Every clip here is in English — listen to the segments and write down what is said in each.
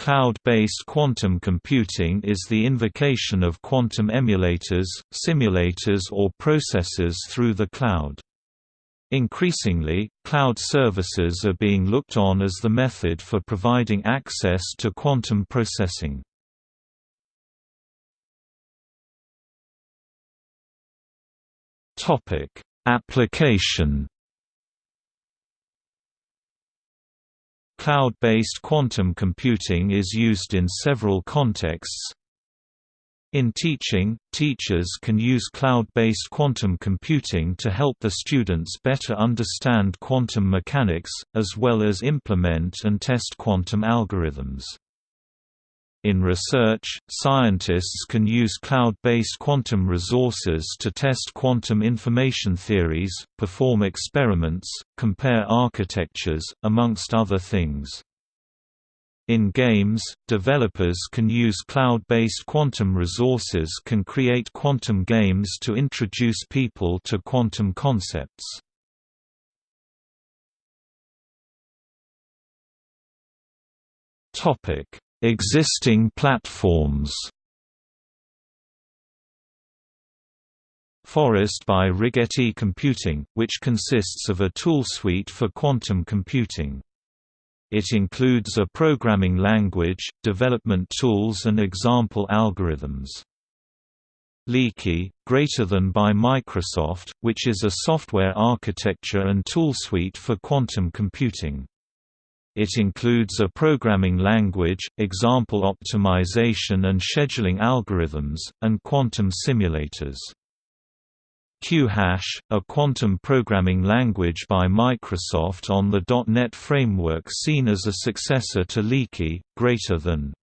Cloud-based quantum computing is the invocation of quantum emulators, simulators or processors through the cloud. Increasingly, cloud services are being looked on as the method for providing access to quantum processing. Application Cloud-based quantum computing is used in several contexts. In teaching, teachers can use cloud-based quantum computing to help the students better understand quantum mechanics, as well as implement and test quantum algorithms. In research, scientists can use cloud-based quantum resources to test quantum information theories, perform experiments, compare architectures, amongst other things. In games, developers can use cloud-based quantum resources can create quantum games to introduce people to quantum concepts. Topic: Existing platforms Forest by Rigetti Computing, which consists of a tool suite for quantum computing. It includes a programming language, development tools and example algorithms. Leaky, greater than by Microsoft, which is a software architecture and tool suite for quantum computing. It includes a programming language, example optimization and scheduling algorithms, and quantum simulators. QHash, a quantum programming language by Microsoft on the .NET framework seen as a successor to Leaky, greater than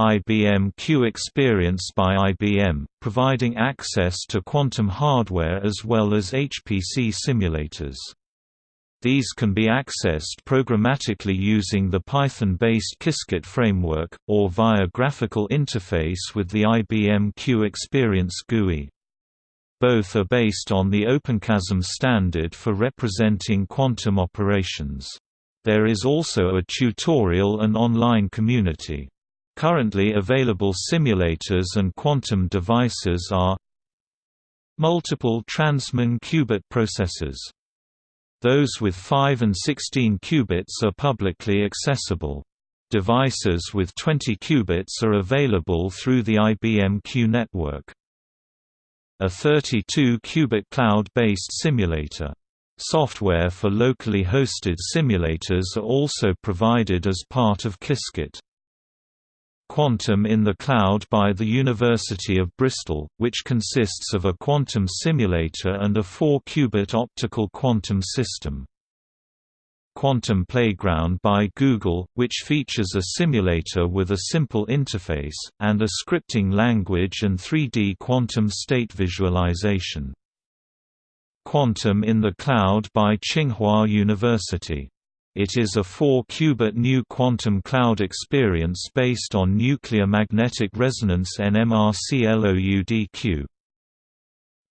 IBM Q Experience by IBM, providing access to quantum hardware as well as HPC simulators. These can be accessed programmatically using the Python-based Qiskit framework, or via graphical interface with the IBM Q Experience GUI. Both are based on the OpenQASM standard for representing quantum operations. There is also a tutorial and online community. Currently available simulators and quantum devices are Multiple Transmon qubit processors those with 5 and 16 qubits are publicly accessible. Devices with 20 qubits are available through the IBM Q network. A 32-qubit cloud-based simulator. Software for locally hosted simulators are also provided as part of Qiskit. Quantum in the Cloud by the University of Bristol, which consists of a quantum simulator and a 4-qubit optical quantum system. Quantum Playground by Google, which features a simulator with a simple interface, and a scripting language and 3D quantum state visualization. Quantum in the Cloud by Tsinghua University it is a 4-qubit new quantum cloud experience based on nuclear magnetic resonance NMR-CLOUDQ.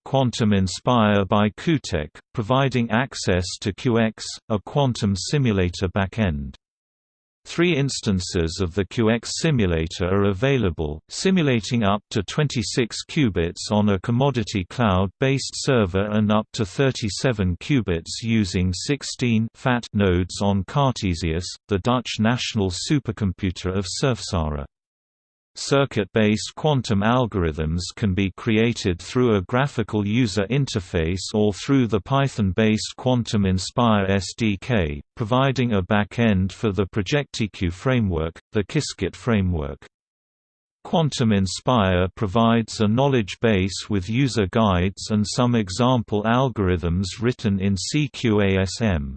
Quantum Inspire by QuTech, providing access to QX, a quantum simulator backend. Three instances of the QX simulator are available, simulating up to 26 qubits on a commodity cloud-based server and up to 37 qubits using 16 FAT nodes on Cartesius, the Dutch national supercomputer of Surfsara. Circuit-based quantum algorithms can be created through a graphical user interface or through the Python-based Quantum Inspire SDK, providing a back-end for the ProjectQ framework, the Qiskit framework. Quantum Inspire provides a knowledge base with user guides and some example algorithms written in CQASM.